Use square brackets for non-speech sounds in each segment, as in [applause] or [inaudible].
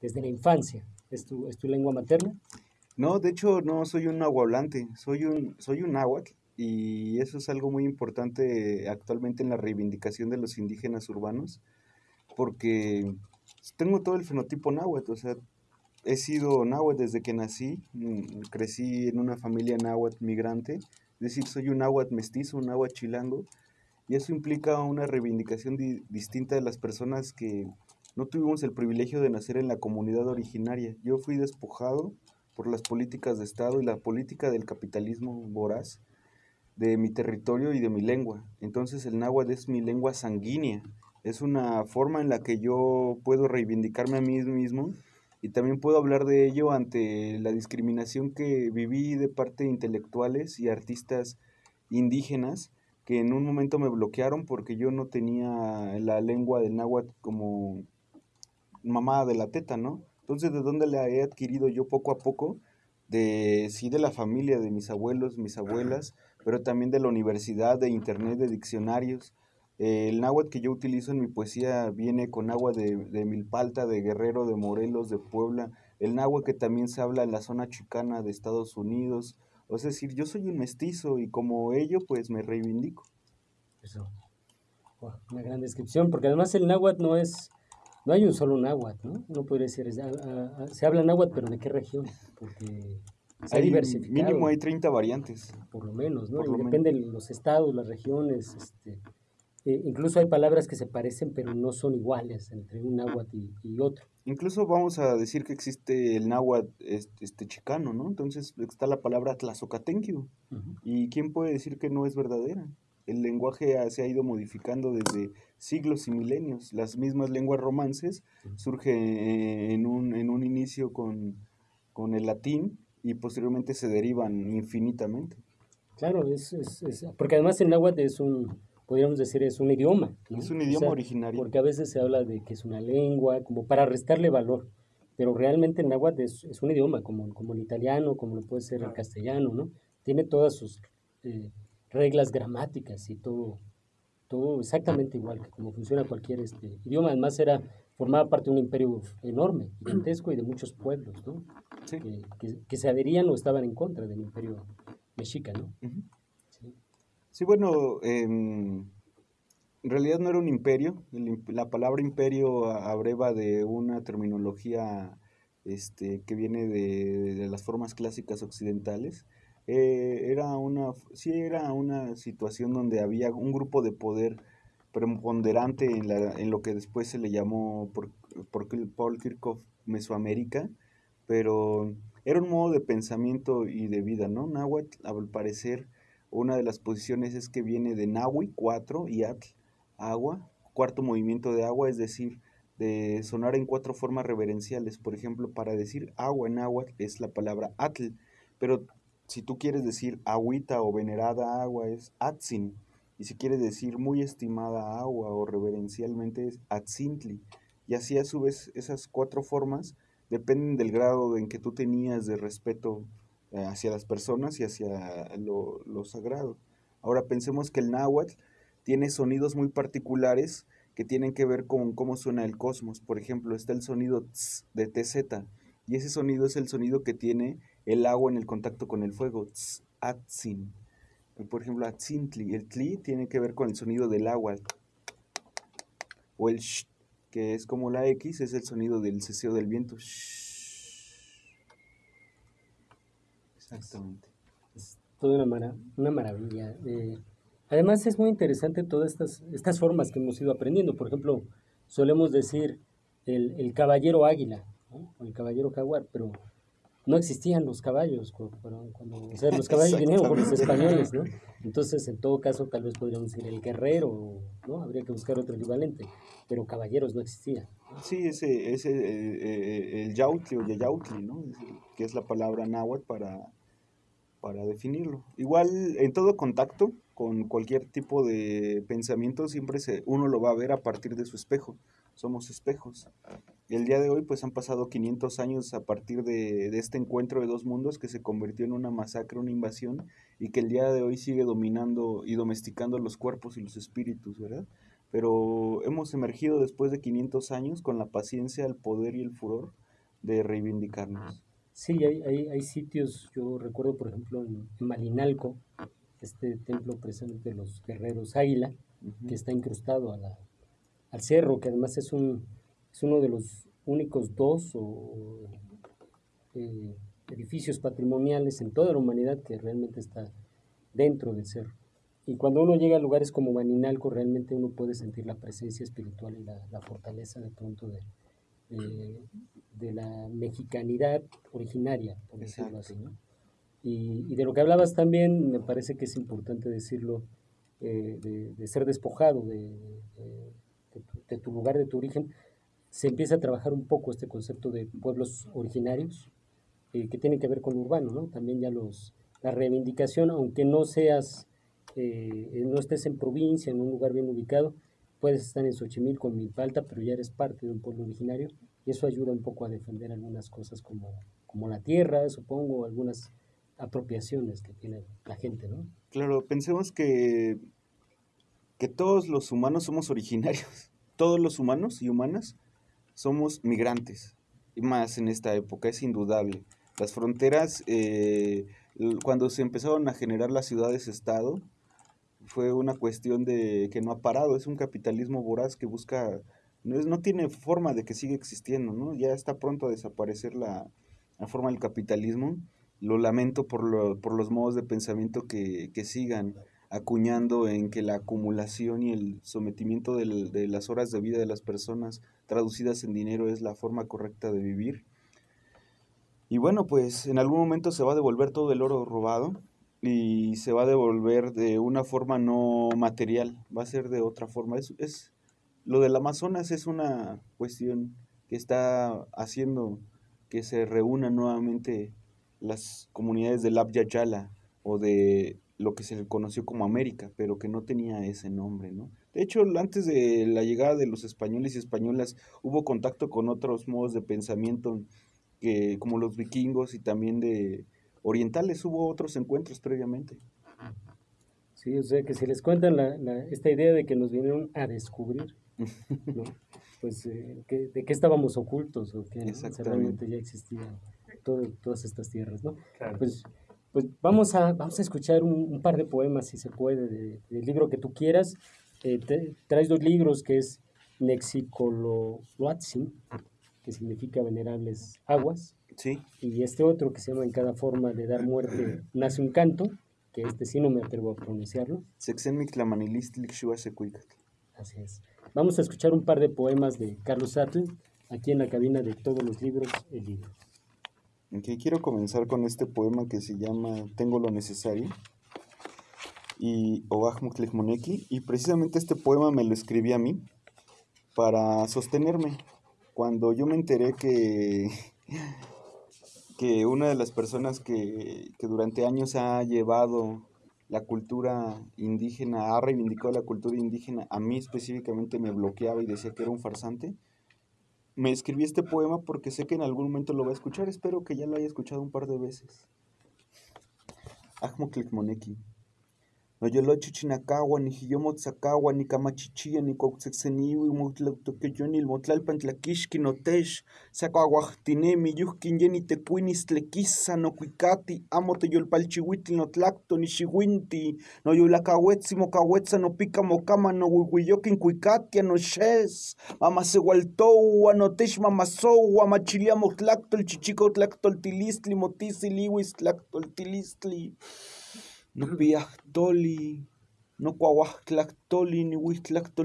desde la infancia. ¿Es tu, ¿Es tu lengua materna? No, de hecho no soy un nahuablante, soy un, soy un náhuatl y eso es algo muy importante actualmente en la reivindicación de los indígenas urbanos porque tengo todo el fenotipo náhuatl, o sea, he sido náhuatl desde que nací, mm, crecí en una familia náhuatl migrante, es decir, soy un náhuatl mestizo, un náhuatl chilango, y eso implica una reivindicación distinta de las personas que no tuvimos el privilegio de nacer en la comunidad originaria. Yo fui despojado por las políticas de Estado y la política del capitalismo voraz de mi territorio y de mi lengua. Entonces el náhuatl es mi lengua sanguínea, es una forma en la que yo puedo reivindicarme a mí mismo y también puedo hablar de ello ante la discriminación que viví de parte de intelectuales y artistas indígenas que en un momento me bloquearon porque yo no tenía la lengua del náhuatl como mamá de la teta, ¿no? Entonces, ¿de dónde la he adquirido yo poco a poco? De, sí, de la familia, de mis abuelos, mis abuelas, pero también de la universidad, de internet, de diccionarios, el náhuatl que yo utilizo en mi poesía viene con agua de, de, Milpalta, de Guerrero, de Morelos, de Puebla. El náhuatl que también se habla en la zona chicana de Estados Unidos. O es decir, yo soy un mestizo y como ello, pues me reivindico. Eso. una gran descripción, porque además el náhuatl no es, no hay un solo náhuatl, ¿no? No podría decir, se habla náhuatl, pero ¿de qué región? Porque se hay Mínimo hay 30 variantes. Por lo menos, ¿no? y depende de los estados, las regiones, este, eh, incluso hay palabras que se parecen pero no son iguales entre un náhuatl y, otro. Incluso vamos a decir que existe el náhuatl este, chicano, ¿no? Entonces está la palabra tlazocatenquio. ¿Y quién puede decir que no es verdadera? El lenguaje se ha ido modificando desde siglos y milenios. Las mismas lenguas romances surgen eh, en un, en un inicio con, con el latín y posteriormente se derivan infinitamente. Claro, es, es, es porque además el náhuatl es un podríamos decir, es un idioma. Es un idioma originario. Porque a veces se habla de que es una lengua, como para restarle valor. Pero realmente el náhuatl es, es un idioma, como, como el italiano, como lo puede ser el castellano, ¿no? Tiene todas sus eh, reglas gramáticas y todo, todo exactamente igual que como funciona cualquier este, idioma. Además, era, formaba parte de un imperio enorme, gigantesco y de muchos pueblos, ¿no? Que, que, se adherían o estaban en contra del imperio mexica, ¿no? Sí, bueno, em, en realidad no era un imperio. la palabra imperio abreva de una terminología este, que viene de, las formas clásicas occidentales. Eh, era una, sí era una situación donde había un grupo de poder preponderante en, la, en lo que después se le llamó por, por Paul Kirchhoff Mesoamérica, pero era un modo de pensamiento y de vida, ¿no? Nahuatl, al parecer, una de las posiciones es que viene de Nahui, 4, y Atl, agua, cuarto movimiento de agua, es decir, de sonar en cuatro formas reverenciales. Por ejemplo, para decir agua en agua es la palabra Atl, pero si tú quieres decir agüita o venerada agua es Atzin, y si quieres decir muy estimada agua o reverencialmente es Atzintli. Y así a su vez esas cuatro formas dependen del grado en que tú tenías de respeto eh, hacia las personas y hacia lo, sagrado. Ahora pensemos que el náhuatl tiene sonidos muy particulares que tienen que ver con cómo suena el cosmos. Por ejemplo, está el sonido tz de TZ, y ese sonido es el sonido que tiene el agua en el contacto con el fuego, tz, atzin. Por ejemplo, atzintli, el tli tiene que ver con el sonido del agua. O el sh, que es como la X, es el sonido del ceseo del viento. Exactamente. Es toda una, una maravilla. Eh, además es muy interesante todas estas, estas formas que hemos ido aprendiendo. Por ejemplo, solemos decir el, el caballero águila, o el caballero jaguar, pero no existían los caballos cuando, o sea, los [laughs] caballos vinieron por los españoles, ¿no? Entonces, en todo caso, tal vez podríamos decir el guerrero, ¿no? Habría que buscar otro equivalente, pero caballeros no existían. Sí, ese, ese eh, eh, el yautli o yayautli, ¿no? Que es la palabra náhuatl para para definirlo. Igual en todo contacto con cualquier tipo de pensamiento siempre se, uno lo va a ver a partir de su espejo. Somos espejos. El día de hoy pues han pasado 500 años a partir de, de este encuentro de dos mundos que se convirtió en una masacre, una invasión y que el día de hoy sigue dominando y domesticando los cuerpos y los espíritus, ¿verdad? pero hemos emergido después de 500 años con la paciencia, el poder y el furor de reivindicarnos. Sí, hay, hay, hay sitios, yo recuerdo por ejemplo en, Malinalco, este templo precisamente de los guerreros Águila, que está incrustado a la, al cerro, que además es, un, es uno de los únicos dos eh, edificios patrimoniales en toda la humanidad que realmente está dentro del cerro. Y cuando uno llega a lugares como Maninalco, realmente uno puede sentir la presencia espiritual y la, fortaleza de pronto de, de, la mexicanidad originaria, por decirlo así. Y, de lo que hablabas también, me parece que es importante decirlo, eh, de, ser despojado de, de, tu lugar, de tu origen, se empieza a trabajar un poco este concepto de pueblos originarios, eh, que tiene que ver con lo urbano, ¿no? También ya los, la reivindicación, aunque no seas, eh, no estés en provincia, en un lugar bien ubicado, puedes estar en Xochimilco, en Milpalta, pero ya eres parte de un pueblo originario y eso ayuda un poco a defender algunas cosas como, como la tierra, supongo, algunas apropiaciones que tiene la gente, ¿no? Claro, pensemos que, que todos los humanos somos originarios, todos los humanos y humanas somos migrantes, y más en esta época, es indudable. Las fronteras eh, cuando se empezaron a generar las ciudades-estado, fue una cuestión de que no ha parado, es un capitalismo voraz que busca, no, es, no tiene forma de que siga existiendo, ¿no? Ya está pronto a desaparecer la, forma del capitalismo. Lo lamento por, lo, por los modos de pensamiento que, que, sigan acuñando en que la acumulación y el sometimiento de las horas de vida de las personas traducidas en dinero es la forma correcta de vivir. Y bueno, pues en algún momento se va a devolver todo el oro robado y se va a devolver de una forma no material, va a ser de otra forma. Es, es lo del Amazonas es una cuestión que está haciendo que se reúnan nuevamente las comunidades del Abya Yala o de lo que se conoció como América, pero que no tenía ese nombre, ¿no? De hecho, antes de la llegada de los españoles y españolas hubo contacto con otros modos de pensamiento que como los vikingos y también de orientales hubo otros encuentros previamente. Sí, o sea que si les cuentan la, esta idea de que nos vinieron a descubrir, [laughs] pues eh, de qué estábamos ocultos o que realmente ya existían todas estas tierras, ¿no? Pues, pues vamos a, vamos a escuchar un, par de poemas, si se puede, del libro que tú quieras. Eh, traes dos libros que es Nexicoloatzin, que significa venerables aguas. Sí. Y este otro que se llama En cada forma de dar muerte [clears throat] nace un canto, que este sí no me atrevo a pronunciarlo. Así es. Vamos a escuchar un par de poemas de Carlos Atl, aquí en la cabina de todos los libros, el libro. Okay, quiero comenzar con este poema que se llama Tengo lo necesario y Moneki y precisamente este poema me lo escribí a mí para sostenerme. Cuando yo me enteré que, [laughs] que una de las personas que, durante años ha llevado la cultura indígena, ha reivindicado la cultura indígena, a mí específicamente me bloqueaba y decía que era un farsante, me escribí este poema porque sé que en algún momento lo va a escuchar, espero que ya lo haya escuchado un par de veces. Moneki. No yo chichinacagua, ni hiyomotzacagua, ni camachichilla, ni cuautzexeniwi, motlautoqueyon, il motlalpan tlaquixqui, notex, sacuaguajtinemi, yuhquin yeni tecuinis tlequisa, no cuicati, amo teyolpalchihuitl, no tlacto, ni xihuinti, no yolacahuetzi, mocahuetza, no pica mocama, no huihuiyoquin cuicatia, no xes, mamasehualtoua, no tex mamasoua, machilia motlacto, el chichico tlacto, el tilistli, No toli, no toli, ni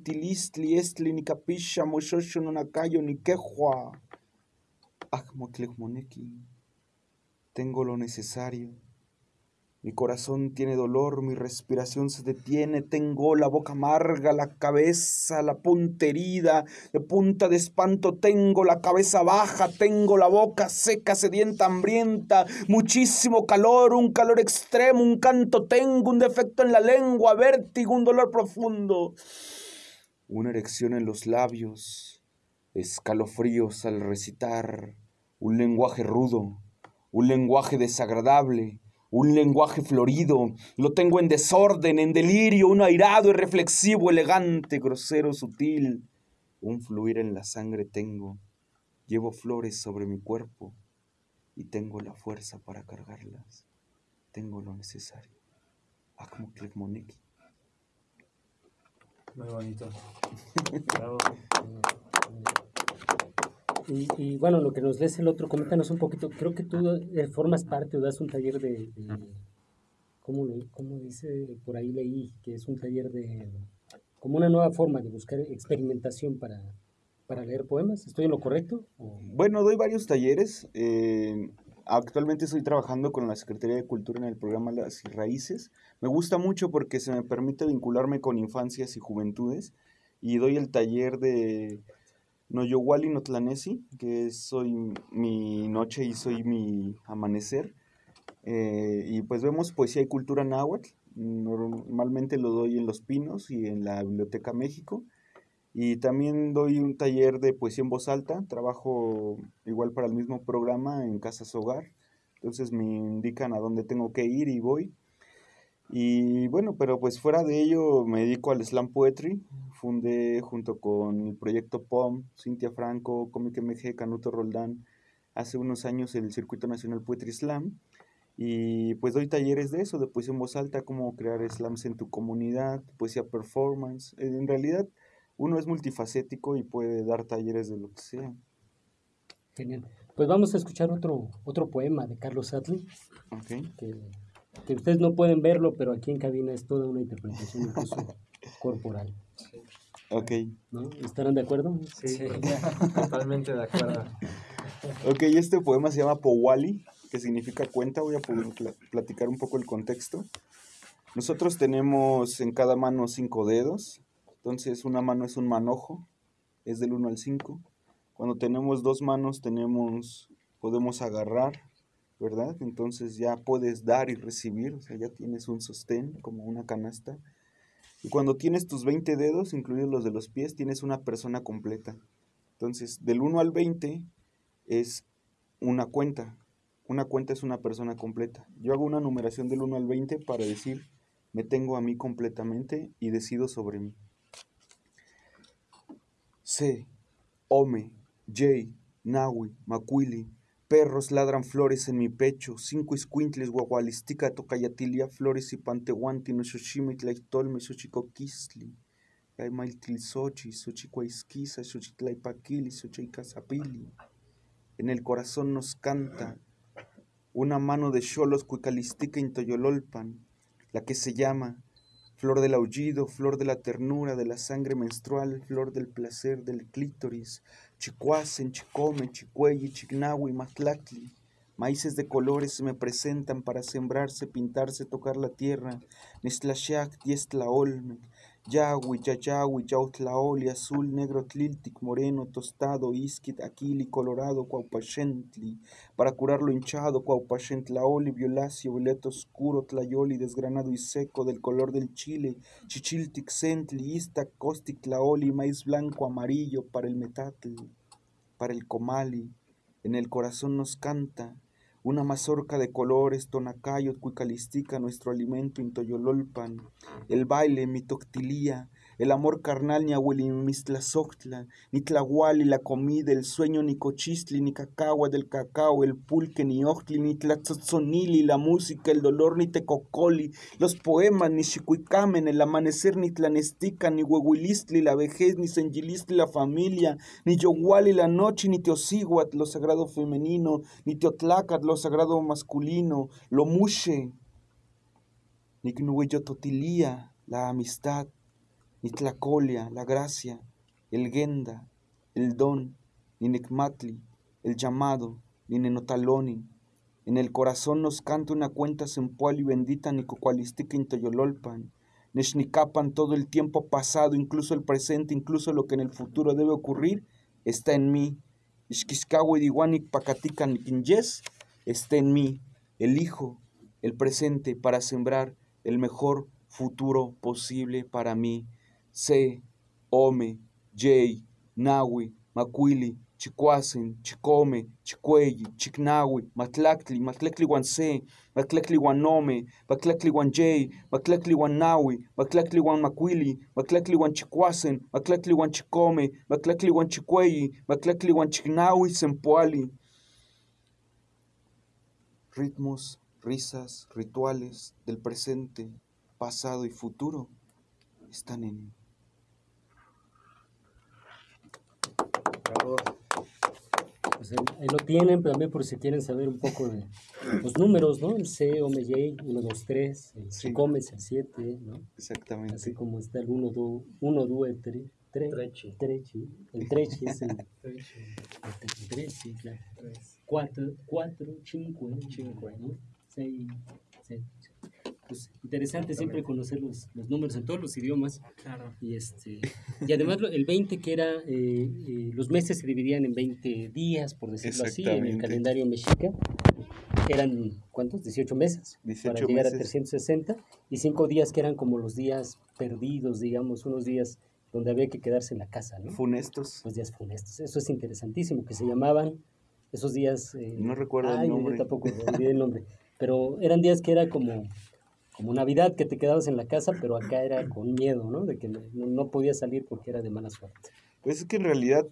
tilistli, estli, ni capisha, moshosho, no nakayo, ni quejua. moneki. Tengo lo necesario mi corazón tiene dolor, mi respiración se detiene, tengo la boca amarga, la cabeza, la punta herida, de punta de espanto tengo la cabeza baja, tengo la boca seca, sedienta, hambrienta, muchísimo calor, un calor extremo, un canto tengo, un defecto en la lengua, vértigo, un dolor profundo, una erección en los labios, escalofríos al recitar, un lenguaje rudo, un lenguaje desagradable, un lenguaje florido, lo tengo en desorden, en delirio, un airado y reflexivo, elegante, grosero, sutil, un fluir en la sangre tengo, llevo flores sobre mi cuerpo y tengo la fuerza para cargarlas, tengo lo necesario. Moniki. Muy bonito. [laughs] Y, bueno, lo que nos lees el otro, coméntanos un poquito. Creo que tú eh, formas parte o das un taller de. ¿cómo, dice? Por ahí leí que es un taller de. como una nueva forma de buscar experimentación para, para leer poemas. ¿Estoy en lo correcto? Bueno, doy varios talleres. Eh, actualmente estoy trabajando con la Secretaría de Cultura en el programa Las Raíces. Me gusta mucho porque se me permite vincularme con infancias y juventudes. Y doy el taller de Noyowali Notlanesi, que soy mi noche y soy mi amanecer. Eh, y pues vemos poesía y cultura náhuatl. Normalmente lo doy en Los Pinos y en la Biblioteca México. Y también doy un taller de poesía en voz alta. Trabajo igual para el mismo programa en Casas Hogar. Entonces me indican a dónde tengo que ir y voy. Y bueno, pero pues fuera de ello me dedico al slam poetry. Fundé junto con el proyecto POM, Cintia Franco, Comic MG, Canuto Roldán, hace unos años el Circuito Nacional Poetry Slam. Y pues doy talleres de eso, de poesía en voz alta, cómo crear slams en tu comunidad, poesía performance. En realidad uno es multifacético y puede dar talleres de lo que sea. Genial. Pues vamos a escuchar otro, otro poema de Carlos Atli. Okay que ustedes no pueden verlo, pero aquí en cabina es toda una interpretación incluso [laughs] corporal. Ok. ¿Estarán de acuerdo? Sí, [laughs] totalmente de acuerdo. Ok, este poema se llama Powali, que significa cuenta. Voy a platicar un poco el contexto. Nosotros tenemos en cada mano cinco dedos. Entonces, una mano es un manojo, es del 1 al 5. Cuando tenemos dos manos, tenemos, podemos agarrar, ¿verdad? Entonces ya puedes dar y recibir, o sea, ya tienes un sostén como una canasta. Y cuando tienes tus 20 dedos, incluidos los de los pies, tienes una persona completa. Entonces, del 1 al 20 es una cuenta. Una cuenta es una persona completa. Yo hago una numeración del 1 al 20 para decir, me tengo a mí completamente y decido sobre mí. C, Ome, J, Nawi, Macuili, Perros ladran flores en mi pecho, cinco escuintles guagualistica tocayatilia, flores y pantehuanti, no xochime tlaitolme, xochicoquistli, yaimailtilsochi, xochicuaisquiza, xochitlaipakili, xochicazapili. En el corazón nos canta una mano de cholos cuicalistica intoyololpan, la que se llama flor del aullido, flor de la ternura, de la sangre menstrual, flor del placer, del clítoris, chicuacen, chicome, chicuelli, chignahui, matlacli. Maíces de colores se me presentan para sembrarse, pintarse, tocar la tierra. Nestlashak, diestla olme, Yahui, Yayahui, Yautlaoli, azul, negro, tliltic, moreno, tostado, isquit, aquili, colorado, cuaupachentli, para curar lo hinchado, cuaupachentlaoli, violáceo, violeta oscuro, tlayoli, desgranado y seco, del color del chile, chichiltic, centli, ista, costic, tlaoli, maíz blanco, amarillo, para el metatl, para el comali, en el corazón nos canta, una mazorca de colores, tonacayot, cuicalistica, nuestro alimento, intoyololpan, el baile, mitoctilía, el amor carnal ni ahuelimistlazochtla, ni tlahuali, la comida, el sueño ni cochistli, ni cacagua del cacao, el pulque ni ochtli, ni tlatzotzonili, la música, el dolor ni tecocoli, los poemas ni chicuicamen, el amanecer ni tlanestica, ni huehuilistli, la vejez, ni senjilistli, la familia, ni yoguali, la noche, ni teosiguat, lo sagrado femenino, ni teotlacat, lo sagrado masculino, lo mushe, ni totilía, la amistad, ni tlacolia, la gracia, el genda, el don, ni necmatli, el llamado, ni nenotaloni. En el corazón nos canta una cuenta sempual y bendita ni cocualistica intoyololpan. Neshnicapan todo el tiempo pasado, incluso el presente, incluso lo que en el futuro debe ocurrir, está en mí. Ishkiskawi diwanik pakatikan yes está en mí, el Hijo, el presente, para sembrar el mejor futuro posible para mí. C, Ome, Jay, Nawi, Macuili, Chicuasen, Chicome, Chicueyi, Chicnahui, Matlactli, Matlactli Guanse, Matlactli Guanome, Matlactli Guanjay, Matlactli Guanahui, Matlactli Guanmaquili, Matlactli Guanchicuasen, Matlactli Guanchicome, Matlactli Guanchicueyi, Matlactli Guanchicnahui, Sempoali. Ritmos, risas, rituales del presente, pasado y futuro están en. Bravo. Pues ahí, ahí lo tienen, pero también por si quieren saber un poco de los números, ¿no? El C, OMJ, 1, 2, 3, el Sí. Es el 7, ¿no? Exactamente. Así como está el 1, 2, 1, 2, 3, 3, Trechi. 3, el 3 es el [laughs] Trechi. el 3, sí, claro. Tres. 4, 4, 5, Cinque. ¿no? 6, 7. Pues interesante siempre conocer los, los números en todos los idiomas. Claro. Y, este, y además el 20 que era, eh, eh, los meses se dividían en 20 días, por decirlo así, en el calendario mexica. Eran, ¿cuántos? 18 meses 18 para llegar a meses. 360 y 5 días que eran como los días perdidos, digamos, unos días donde había que quedarse en la casa, ¿no? Funestos. Los días funestos. Eso es interesantísimo, que se llamaban esos días... eh, No recuerdo el ay, nombre. Yo tampoco olvidé el nombre. Pero eran días que era como, como Navidad, que te quedabas en la casa, pero acá era con miedo, ¿no? De que no, no podías salir porque era de mala suerte. Pues es que en realidad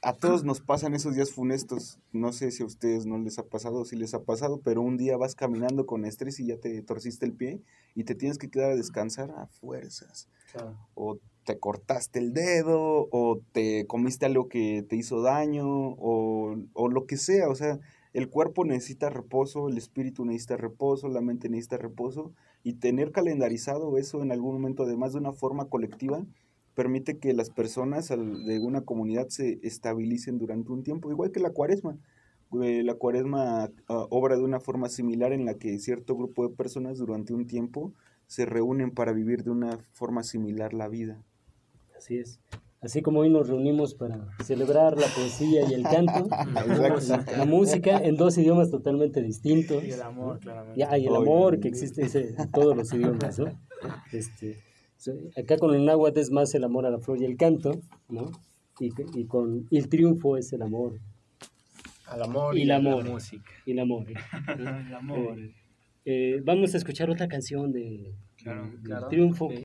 a todos nos pasan esos días funestos. No sé si a ustedes no les ha pasado o si les ha pasado, pero un día vas caminando con estrés y ya te torciste el pie y te tienes que quedar a descansar a fuerzas. Claro. O te cortaste el dedo, o te comiste algo que te hizo daño, o, o lo que sea. O sea, el cuerpo necesita reposo, el espíritu necesita reposo, la mente necesita reposo. Y tener calendarizado eso en algún momento, además de una forma colectiva, permite que las personas de una comunidad se estabilicen durante un tiempo, igual que la cuaresma. Eh, La cuaresma ah, obra de una forma similar en la que cierto grupo de personas durante un tiempo se reúnen para vivir de una forma similar la vida. Así es. Así como hoy nos reunimos para celebrar la poesía y el canto, [laughs] la música en dos idiomas totalmente distintos. Y el amor, claramente. Y, ah, y el amor que existe ese- en todos los idiomas, ¿no? Este, so- acá con el náhuatl es más el amor a la flor y el canto, ¿no? Y, y con el triunfo es el amor Al amor Y y, el amor. la música. y el amor. ¿eh? [laughs] El amor. Eh, vamos a escuchar otra canción de, Claro, de- del claro. triunfo. Sí.